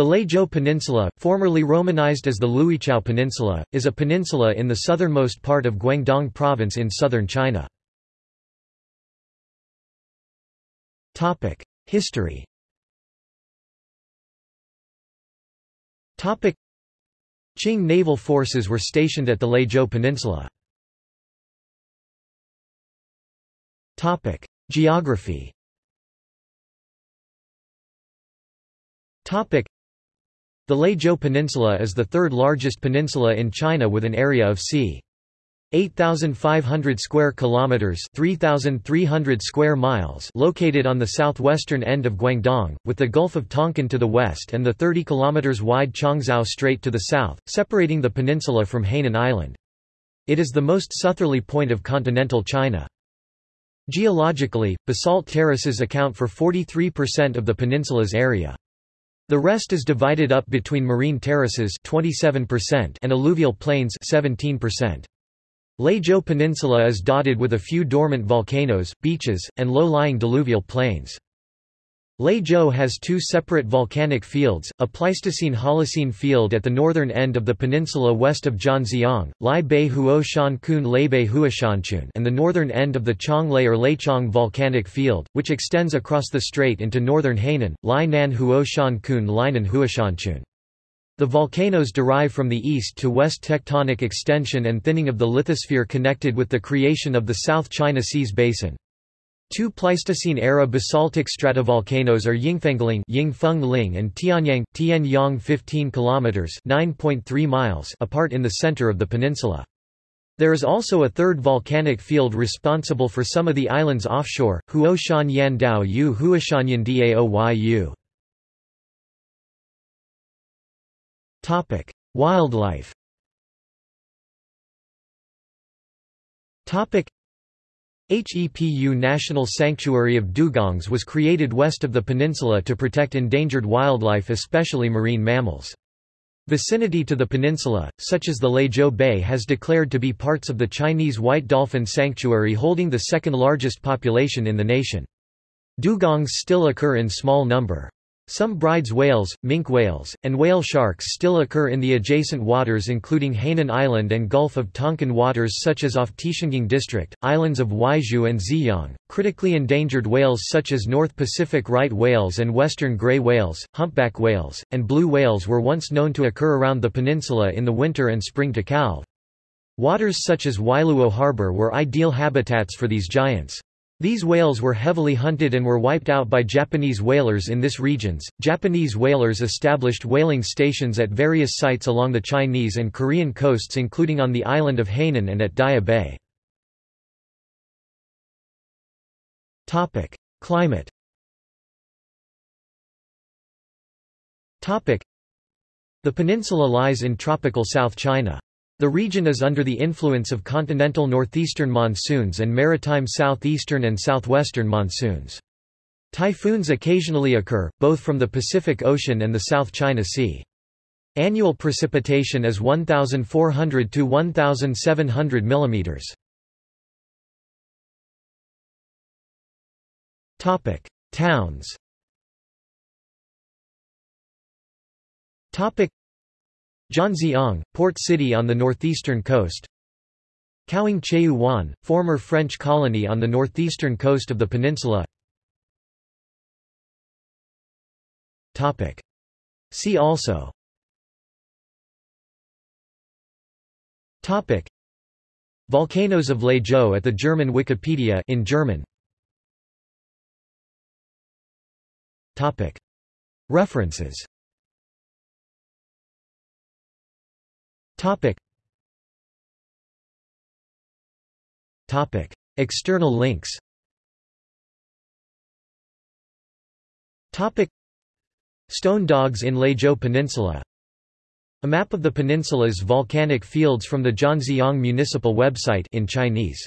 The Leizhou Peninsula, formerly romanized as the Luichow Peninsula, is a peninsula in the southernmost part of Guangdong Province in southern China. History Qing naval forces were stationed at the Leizhou Peninsula. Geography the Leizhou Peninsula is the third largest peninsula in China with an area of c. 8,500 square kilometers (3,300 square miles) located on the southwestern end of Guangdong, with the Gulf of Tonkin to the west and the 30 kilometers wide Qiongzhou Strait to the south, separating the peninsula from Hainan Island. It is the most southerly point of continental China. Geologically, basalt terraces account for 43% of the peninsula's area. The rest is divided up between marine terraces 27% and alluvial plains 17%. Leizhou Peninsula is dotted with a few dormant volcanoes, beaches, and low-lying diluvial plains. Leizhou has two separate volcanic fields, a Pleistocene-Holocene field at the northern end of the peninsula west of Zhanjiang, Lai Bei Huo Shan Kun Bei Huoshanchun and the northern end of the Qionglei or Leiqiong volcanic field, which extends across the strait into northern Hainan, Lai Nan Huo Shan Kun Lainan Huoshanchun. The volcanoes derive from the east to west tectonic extension and thinning of the lithosphere connected with the creation of the South China Seas basin. Two Pleistocene-era basaltic stratovolcanoes are Yingfengling Yingfeng and Tianyang, Tianyang 15 kilometers (9.3 miles) apart in the center of the peninsula. There is also a third volcanic field responsible for some of the islands offshore, Huoshan Yan Dao Yu Huoshanyan Daoyu. Topic: Wildlife. Topic: HEPU National Sanctuary of Dugongs was created west of the peninsula to protect endangered wildlife especially marine mammals. Vicinity to the peninsula, such as the Leizhou Bay has declared to be parts of the Chinese White Dolphin Sanctuary holding the second largest population in the nation. Dugongs still occur in small number. Some Bryde's whales, minke whales, and whale sharks still occur in the adjacent waters including Hainan Island and Gulf of Tonkin waters such as off Tieshangang District, islands of Weizhou and Xieyang. Critically endangered whales such as North Pacific right whales and western gray whales, humpback whales, and blue whales were once known to occur around the peninsula in the winter and spring to calve. Waters such as Wailuo Harbor were ideal habitats for these giants. These whales were heavily hunted and were wiped out by Japanese whalers in this regions. Japanese whalers established whaling stations at various sites along the Chinese and Korean coasts including on the island of Hainan and at Daya Bay. Topic: Climate. Topic: The peninsula lies in tropical South China. The region is under the influence of continental northeastern monsoons and maritime southeastern and southwestern monsoons. Typhoons occasionally occur, both from the Pacific Ocean and the South China Sea. Annual precipitation is 1,400 to 1,700 mm. Topic: Towns. Topic: Zhanjiang, port city on the northeastern coast. Caoing Cheu Wan, former French colony on the northeastern coast of the peninsula. See also. Topic. Volcanoes of Leizhou at the German Wikipedia in German. Topic. References Topic. Topic. External links Topic. Stone dogs in Leizhou Peninsula A map of the peninsula's volcanic fields from the Zhanjiang municipal website in Chinese